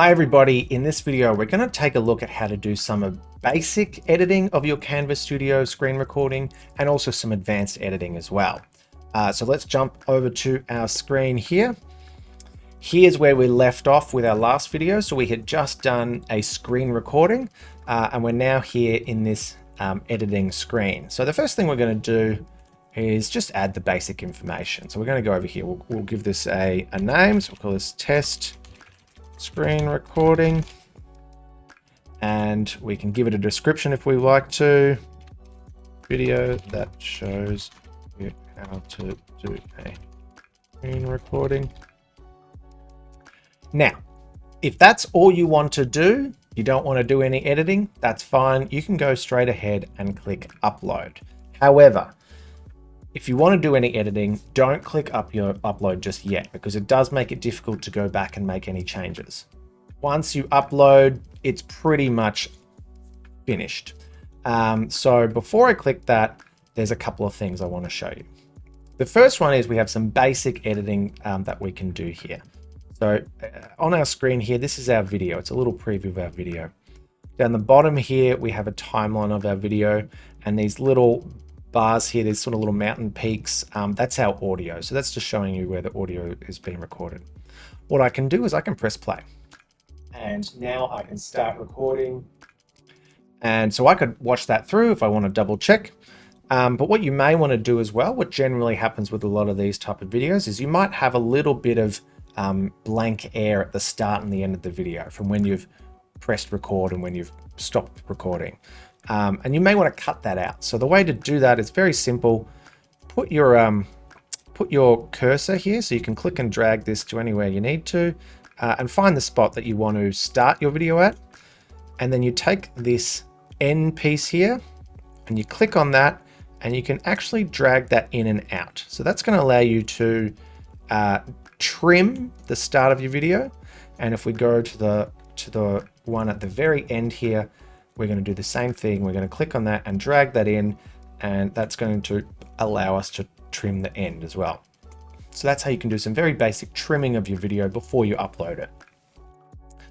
Hi everybody, in this video we're going to take a look at how to do some basic editing of your Canvas Studio screen recording and also some advanced editing as well. Uh, so let's jump over to our screen here. Here's where we left off with our last video. So we had just done a screen recording uh, and we're now here in this um, editing screen. So the first thing we're going to do is just add the basic information. So we're going to go over here. We'll, we'll give this a, a name. So we'll call this test screen recording. And we can give it a description if we like to. Video that shows you how to do a screen recording. Now, if that's all you want to do, you don't want to do any editing, that's fine. You can go straight ahead and click upload. However, if you want to do any editing, don't click up your upload just yet because it does make it difficult to go back and make any changes. Once you upload, it's pretty much finished. Um, so before I click that, there's a couple of things I want to show you. The first one is we have some basic editing um, that we can do here. So uh, on our screen here, this is our video. It's a little preview of our video. Down the bottom here, we have a timeline of our video and these little bars here, there's sort of little mountain peaks. Um, that's our audio. So that's just showing you where the audio is being recorded. What I can do is I can press play. And now I can start recording. And so I could watch that through if I want to double check. Um, but what you may want to do as well, what generally happens with a lot of these type of videos is you might have a little bit of um, blank air at the start and the end of the video from when you've pressed record and when you've stopped recording. Um, and you may want to cut that out. So the way to do that is very simple. Put your um, put your cursor here so you can click and drag this to anywhere you need to uh, and find the spot that you want to start your video at. And then you take this end piece here and you click on that and you can actually drag that in and out. So that's going to allow you to uh, trim the start of your video. And if we go to the to the one at the very end here, we're going to do the same thing. We're going to click on that and drag that in, and that's going to allow us to trim the end as well. So that's how you can do some very basic trimming of your video before you upload it.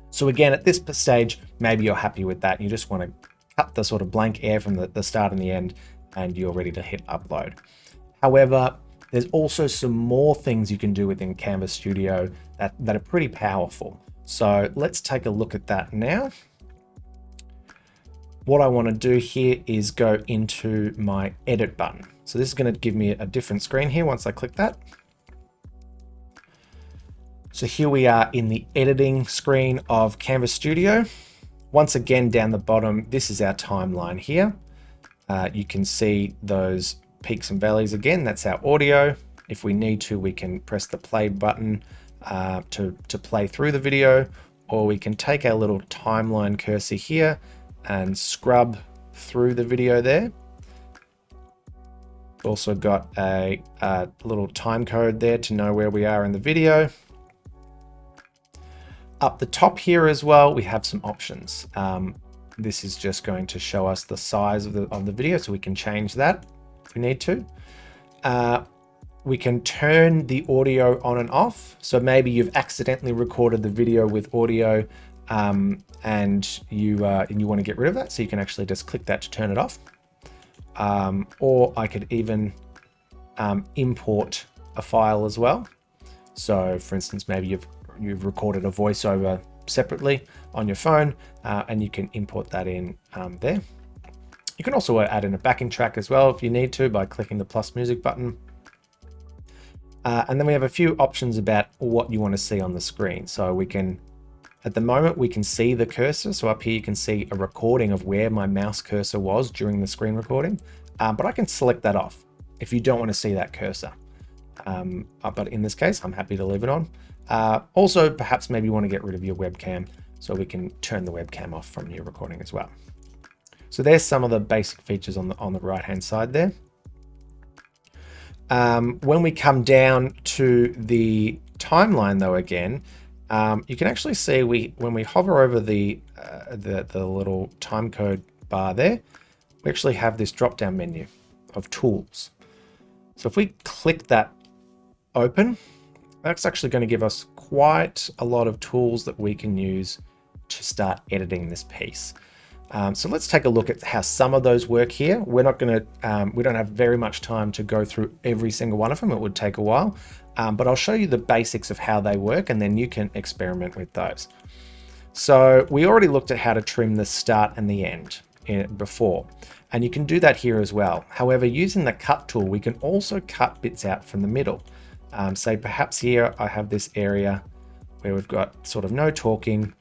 So again, at this stage, maybe you're happy with that. You just want to cut the sort of blank air from the, the start and the end, and you're ready to hit upload. However, there's also some more things you can do within Canvas Studio that, that are pretty powerful. So let's take a look at that now what I want to do here is go into my edit button. So this is going to give me a different screen here once I click that. So here we are in the editing screen of Canvas Studio. Once again, down the bottom, this is our timeline here. Uh, you can see those peaks and valleys again. That's our audio. If we need to, we can press the play button uh, to, to play through the video, or we can take our little timeline cursor here and scrub through the video there. Also got a, a, little time code there to know where we are in the video. Up the top here as well, we have some options. Um, this is just going to show us the size of the, of the video, so we can change that if we need to. Uh, we can turn the audio on and off. So maybe you've accidentally recorded the video with audio um, and you uh, and you want to get rid of that, so you can actually just click that to turn it off. Um, or I could even um, import a file as well. So, for instance, maybe you've you've recorded a voiceover separately on your phone, uh, and you can import that in um, there. You can also add in a backing track as well if you need to by clicking the plus music button. Uh, and then we have a few options about what you want to see on the screen. So we can at the moment, we can see the cursor. So up here, you can see a recording of where my mouse cursor was during the screen recording, um, but I can select that off if you don't want to see that cursor. Um, uh, but in this case, I'm happy to leave it on. Uh, also, perhaps maybe you want to get rid of your webcam so we can turn the webcam off from your recording as well. So there's some of the basic features on the, on the right hand side there. Um, when we come down to the timeline though, again, um, you can actually see we when we hover over the, uh, the, the little time code bar there, we actually have this drop down menu of tools. So if we click that open, that's actually going to give us quite a lot of tools that we can use to start editing this piece. Um, so let's take a look at how some of those work here. We're not going to, um, we don't have very much time to go through every single one of them. It would take a while, um, but I'll show you the basics of how they work and then you can experiment with those. So we already looked at how to trim the start and the end in, before, and you can do that here as well. However, using the cut tool, we can also cut bits out from the middle. Um, say perhaps here I have this area where we've got sort of no talking.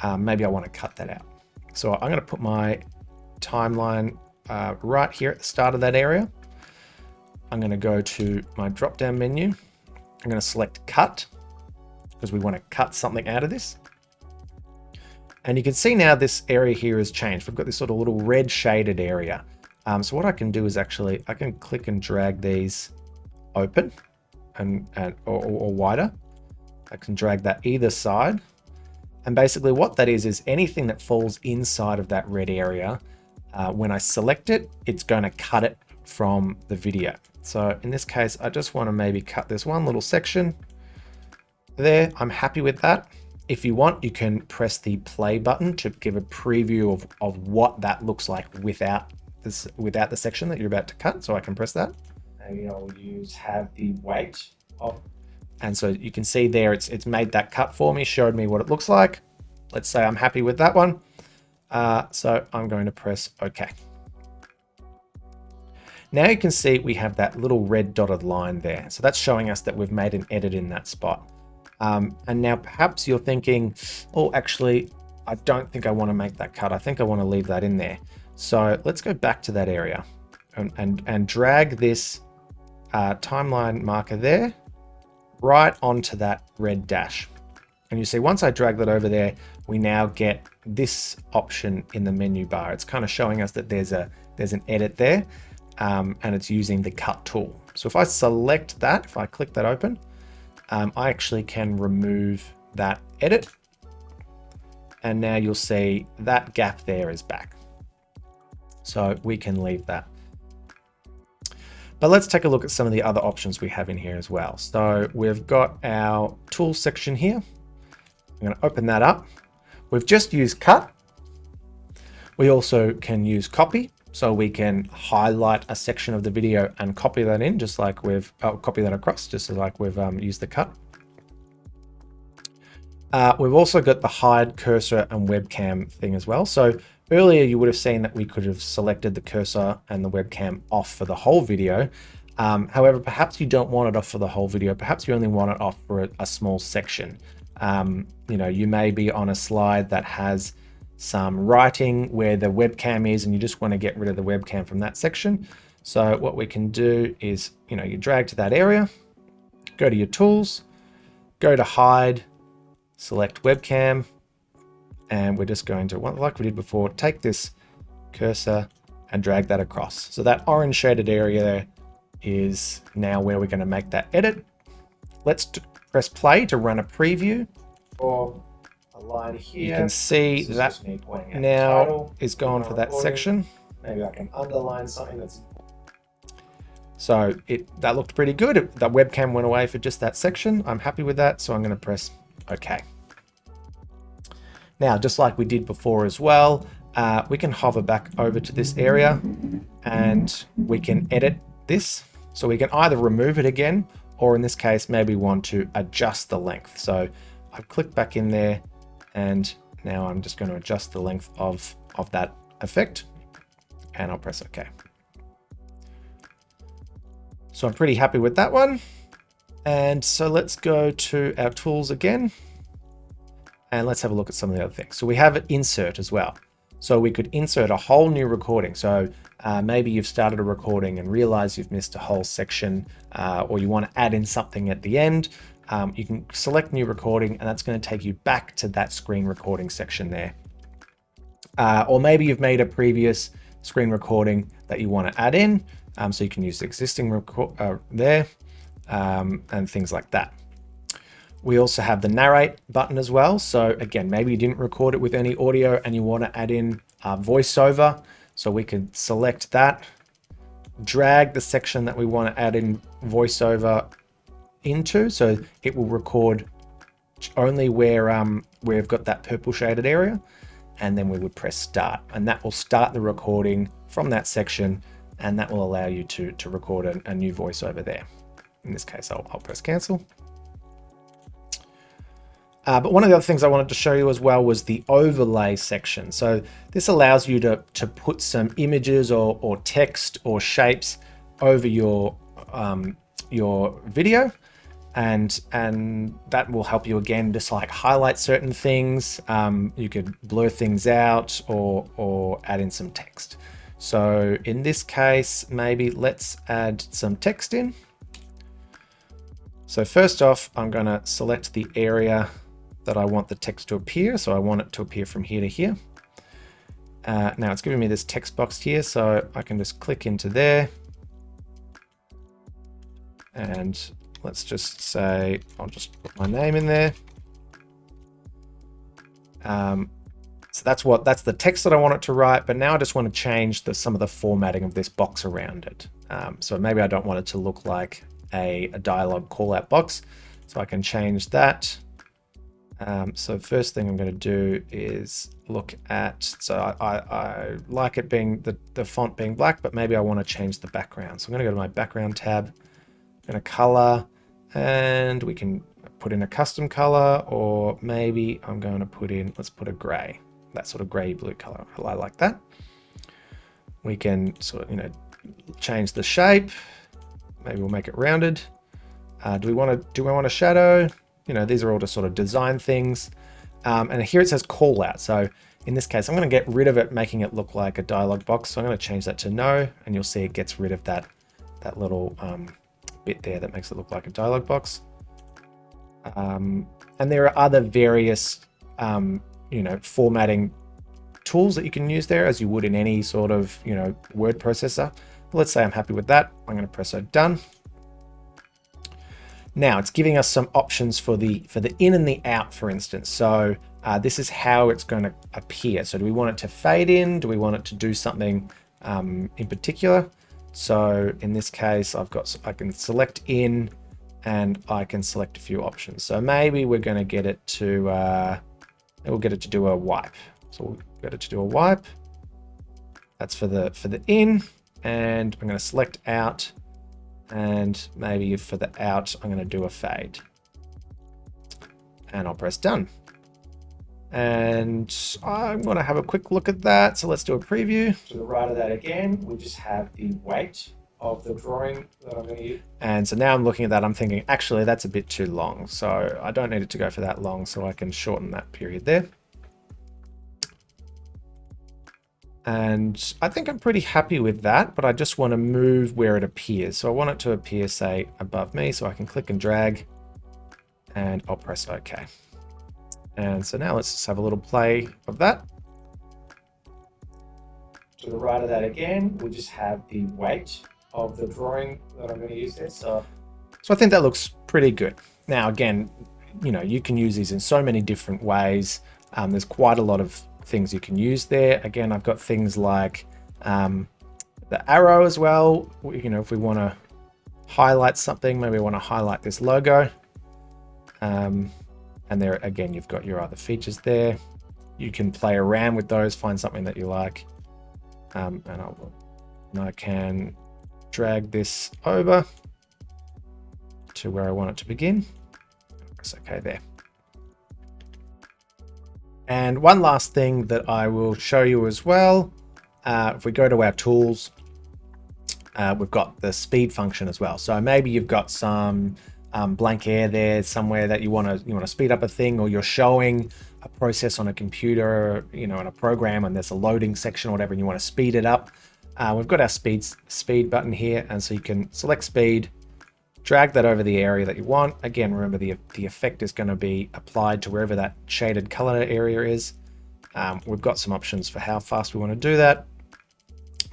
Um, maybe I want to cut that out. So I'm going to put my timeline uh, right here at the start of that area. I'm going to go to my drop down menu. I'm going to select cut because we want to cut something out of this. And you can see now this area here has changed. We've got this sort of little red shaded area. Um, so what I can do is actually, I can click and drag these open and, and or, or wider. I can drag that either side and basically what that is, is anything that falls inside of that red area, uh, when I select it, it's going to cut it from the video. So in this case, I just want to maybe cut this one little section there. I'm happy with that. If you want, you can press the play button to give a preview of, of what that looks like without this, without the section that you're about to cut. So I can press that. Maybe I'll use have the weight of and so you can see there, it's, it's made that cut for me, showed me what it looks like. Let's say I'm happy with that one. Uh, so I'm going to press OK. Now you can see we have that little red dotted line there. So that's showing us that we've made an edit in that spot. Um, and now perhaps you're thinking, oh, actually, I don't think I want to make that cut. I think I want to leave that in there. So let's go back to that area and, and, and drag this uh, timeline marker there right onto that red dash. And you see, once I drag that over there, we now get this option in the menu bar. It's kind of showing us that there's a there's an edit there, um, and it's using the cut tool. So if I select that, if I click that open, um, I actually can remove that edit. And now you'll see that gap there is back. So we can leave that. But let's take a look at some of the other options we have in here as well. So we've got our tools section here. I'm going to open that up. We've just used cut. We also can use copy. So we can highlight a section of the video and copy that in just like we've oh, copy that across just like we've um, used the cut. Uh, we've also got the hide cursor and webcam thing as well. So Earlier, you would have seen that we could have selected the cursor and the webcam off for the whole video. Um, however, perhaps you don't want it off for the whole video. Perhaps you only want it off for a, a small section. Um, you know, you may be on a slide that has some writing where the webcam is and you just want to get rid of the webcam from that section. So what we can do is, you know, you drag to that area, go to your tools, go to hide, select webcam, and we're just going to, like we did before, take this cursor and drag that across. So that orange shaded area there is now where we're going to make that edit. Let's press play to run a preview. Or a line here. You can see that now is gone for that section. Maybe I can underline something that's so it that looked pretty good. It, the webcam went away for just that section. I'm happy with that, so I'm going to press OK. Now, just like we did before as well, uh, we can hover back over to this area and we can edit this. So we can either remove it again, or in this case, maybe want to adjust the length. So I've clicked back in there and now I'm just going to adjust the length of, of that effect and I'll press OK. So I'm pretty happy with that one. And so let's go to our tools again. And let's have a look at some of the other things. So we have an insert as well. So we could insert a whole new recording. So uh, maybe you've started a recording and realize you've missed a whole section uh, or you want to add in something at the end. Um, you can select new recording and that's going to take you back to that screen recording section there. Uh, or maybe you've made a previous screen recording that you want to add in. Um, so you can use the existing record uh, there um, and things like that. We also have the narrate button as well. So again, maybe you didn't record it with any audio and you want to add in a voiceover. So we can select that, drag the section that we want to add in voiceover into. So it will record only where um, we've got that purple shaded area and then we would press start and that will start the recording from that section and that will allow you to, to record a, a new voice over there. In this case, I'll, I'll press cancel. Uh, but one of the other things I wanted to show you as well was the overlay section. So this allows you to, to put some images or, or text or shapes over your, um, your video. And, and that will help you again, just like highlight certain things. Um, you could blur things out or, or add in some text. So in this case, maybe let's add some text in. So first off, I'm going to select the area that I want the text to appear. So I want it to appear from here to here. Uh, now it's giving me this text box here, so I can just click into there. And let's just say, I'll just put my name in there. Um, so that's what that's the text that I want it to write, but now I just want to change the, some of the formatting of this box around it. Um, so maybe I don't want it to look like a, a dialog call out box. So I can change that um, so first thing I'm going to do is look at, so I, I, I, like it being the, the font being black, but maybe I want to change the background. So I'm going to go to my background tab, I'm going to color, and we can put in a custom color, or maybe I'm going to put in, let's put a gray, that sort of gray blue color. I like that. We can sort of, you know, change the shape. Maybe we'll make it rounded. Uh, do we want to, do we want a shadow? you know, these are all just sort of design things. Um, and here it says call out. So in this case, I'm going to get rid of it, making it look like a dialog box. So I'm going to change that to no, and you'll see it gets rid of that, that little um, bit there that makes it look like a dialog box. Um, and there are other various, um, you know, formatting tools that you can use there as you would in any sort of, you know, word processor. But let's say I'm happy with that. I'm going to press done. Now it's giving us some options for the for the in and the out, for instance. So uh, this is how it's going to appear. So do we want it to fade in? Do we want it to do something um, in particular? So in this case, I've got I can select in and I can select a few options. So maybe we're going to get it to uh, we'll get it to do a wipe. So we'll get it to do a wipe. That's for the for the in, and I'm going to select out and maybe for the out, I'm going to do a fade. And I'll press done. And I'm going to have a quick look at that. So let's do a preview. To the right of that again, we just have the weight of the drawing that I'm going to use. And so now I'm looking at that, I'm thinking, actually, that's a bit too long. So I don't need it to go for that long, so I can shorten that period there. And I think I'm pretty happy with that, but I just want to move where it appears. So I want it to appear, say, above me, so I can click and drag, and I'll press OK. And so now let's just have a little play of that. To the right of that again, we just have the weight of the drawing that I'm going to use there. So, so I think that looks pretty good. Now, again, you know, you can use these in so many different ways. Um, there's quite a lot of things you can use there. Again, I've got things like um, the arrow as well. You know, if we want to highlight something, maybe we want to highlight this logo. Um, and there, again, you've got your other features there. You can play around with those, find something that you like. Um, and, I'll, and I can drag this over to where I want it to begin. Press OK there. And one last thing that I will show you as well, uh, if we go to our tools, uh, we've got the speed function as well. So maybe you've got some um, blank air there somewhere that you want to you want to speed up a thing, or you're showing a process on a computer, you know, in a program, and there's a loading section or whatever, and you want to speed it up. Uh, we've got our speed speed button here, and so you can select speed, drag that over the area that you want. Again, remember the, the effect is going to be applied to wherever that shaded color area is. Um, we've got some options for how fast we want to do that.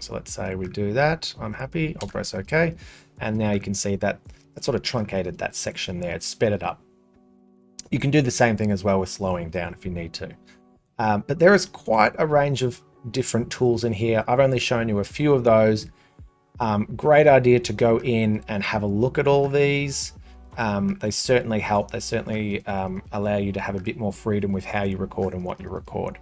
So let's say we do that. I'm happy. I'll press OK. And now you can see that that sort of truncated that section there. It sped it up. You can do the same thing as well with slowing down if you need to. Um, but there is quite a range of different tools in here. I've only shown you a few of those. Um, great idea to go in and have a look at all these. um, they certainly help. They certainly um, allow you to have a bit more freedom with how you record and what you record.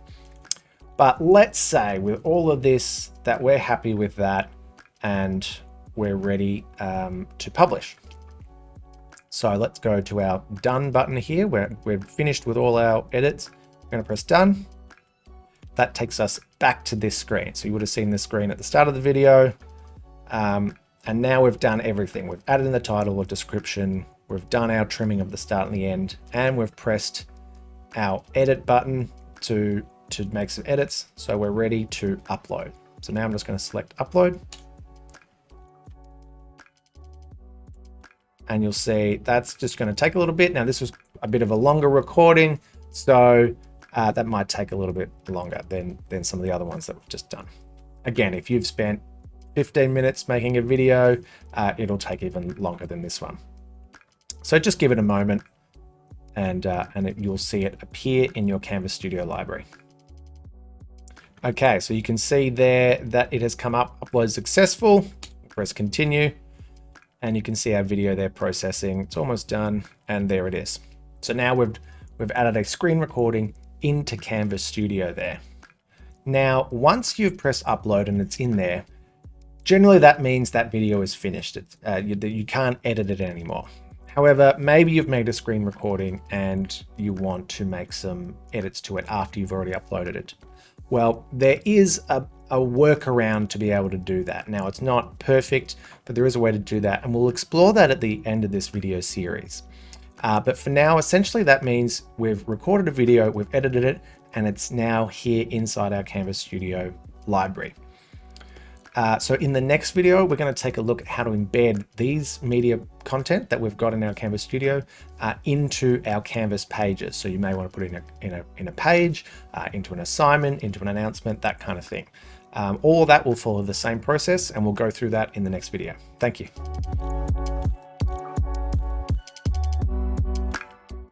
But let's say with all of this that we're happy with that and we're ready um, to publish. So let's go to our done button here. We're, we're finished with all our edits. I'm going to press done. That takes us back to this screen. So you would have seen this screen at the start of the video. Um, and now we've done everything. We've added in the title or description. We've done our trimming of the start and the end. And we've pressed our edit button to, to make some edits. So we're ready to upload. So now I'm just going to select upload. And you'll see that's just going to take a little bit. Now this was a bit of a longer recording, so uh, that might take a little bit longer than, than some of the other ones that we've just done. Again, if you've spent 15 minutes making a video, uh, it'll take even longer than this one. So just give it a moment and, uh, and it, you'll see it appear in your Canvas Studio library. Okay, so you can see there that it has come up, upload successful. Press continue and you can see our video there processing. It's almost done and there it is. So now we've, we've added a screen recording into Canvas Studio there. Now, once you've pressed upload and it's in there, generally that means that video is finished. Uh, you, you can't edit it anymore. However, maybe you've made a screen recording and you want to make some edits to it after you've already uploaded it. Well, there is a, a workaround to be able to do that. Now, it's not perfect, but there is a way to do that, and we'll explore that at the end of this video series. Uh, but for now, essentially that means we've recorded a video, we've edited it, and it's now here inside our Canvas Studio library. Uh, so in the next video, we're going to take a look at how to embed these media content that we've got in our Canvas Studio uh, into our Canvas pages. So you may want to put in a, in a, in a page, uh, into an assignment, into an announcement, that kind of thing. Um, all of that will follow the same process and we'll go through that in the next video. Thank you.